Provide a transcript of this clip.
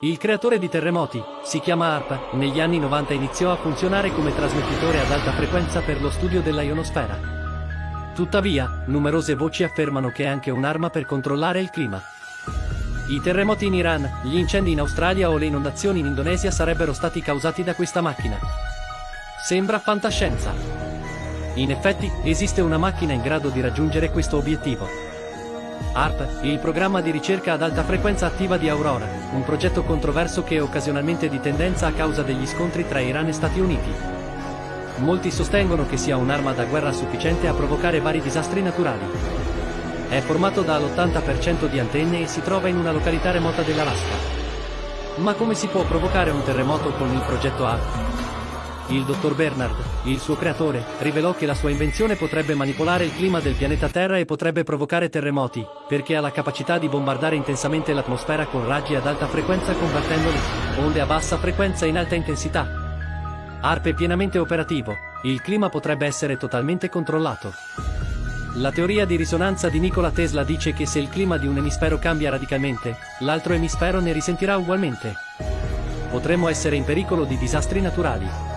Il creatore di terremoti, si chiama ARP, negli anni 90 iniziò a funzionare come trasmettitore ad alta frequenza per lo studio della ionosfera. Tuttavia, numerose voci affermano che è anche un'arma per controllare il clima. I terremoti in Iran, gli incendi in Australia o le inondazioni in Indonesia sarebbero stati causati da questa macchina. Sembra fantascienza. In effetti, esiste una macchina in grado di raggiungere questo obiettivo. ARP, il programma di ricerca ad alta frequenza attiva di Aurora, un progetto controverso che è occasionalmente di tendenza a causa degli scontri tra Iran e Stati Uniti. Molti sostengono che sia un'arma da guerra sufficiente a provocare vari disastri naturali. È formato dall'80% di antenne e si trova in una località remota dell'Alaska. Ma come si può provocare un terremoto con il progetto ARP? Il dottor Bernard, il suo creatore, rivelò che la sua invenzione potrebbe manipolare il clima del pianeta Terra e potrebbe provocare terremoti, perché ha la capacità di bombardare intensamente l'atmosfera con raggi ad alta frequenza convertendo le onde a bassa frequenza in alta intensità. ARP è pienamente operativo, il clima potrebbe essere totalmente controllato. La teoria di risonanza di Nikola Tesla dice che se il clima di un emisfero cambia radicalmente, l'altro emisfero ne risentirà ugualmente. Potremmo essere in pericolo di disastri naturali.